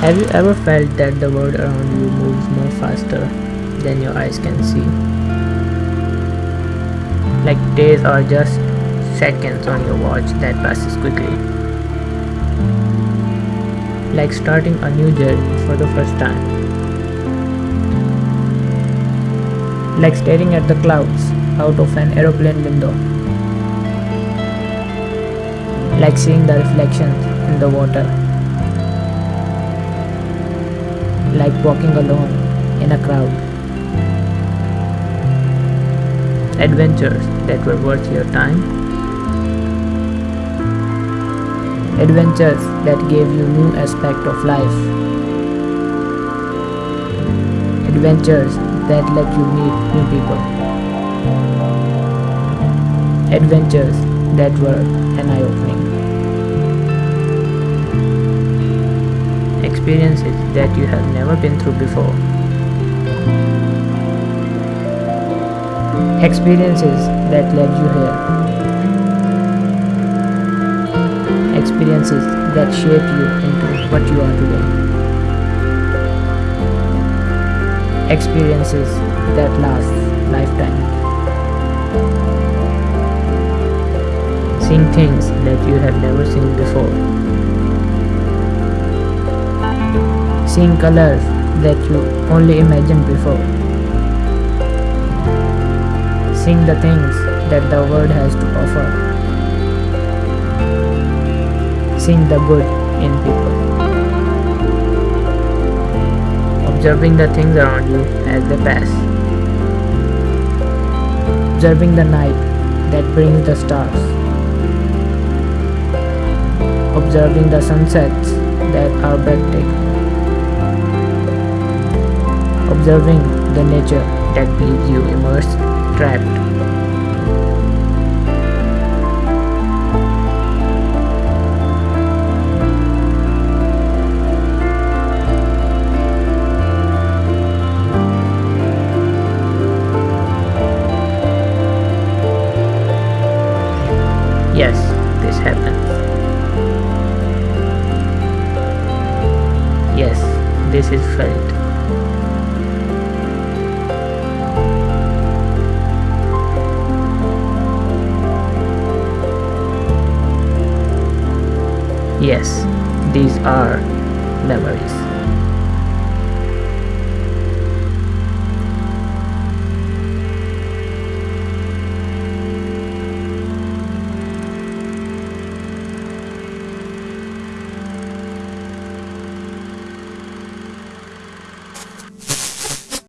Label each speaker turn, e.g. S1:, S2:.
S1: Have you ever felt that the world around you moves more faster than your eyes can see? Like days are just seconds on your watch that passes quickly. Like starting a new journey for the first time. Like staring at the clouds out of an aeroplane window. Like seeing the reflections in the water. Like walking alone in a crowd. Adventures that were worth your time. Adventures that gave you new aspect of life. Adventures that let you meet new people. Adventures that were an eye-opening. Experiences that you have never been through before. Experiences that led you here. Experiences that shaped you into what you are today. Experiences that last lifetime. Seeing things that you have never seen before. Seeing colors that you only imagined before. Seeing the things that the world has to offer. Seeing the good in people. Observing the things around you as they pass. Observing the night that brings the stars. Observing the sunsets that are breathtaking. Observing the nature that leaves you immersed, trapped. Yes, this happens. Yes, this is felt. Yes, these are memories.